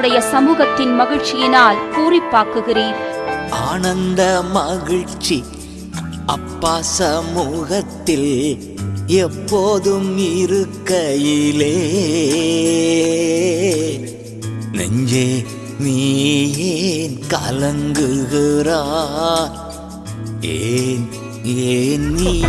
உம்முடைய சமூகத்தின் மகிழ்ச்சியினால் பூரிப்பாக்குகிறீர். ஆனந்த மகிழ்ச்சி அப்பா சமூகத்தில் எப்போதும் இருக்கையிலே. நெஞ்சே நீ ஏன் கலங்குகிறாய்? ஏன் ஏன் நீ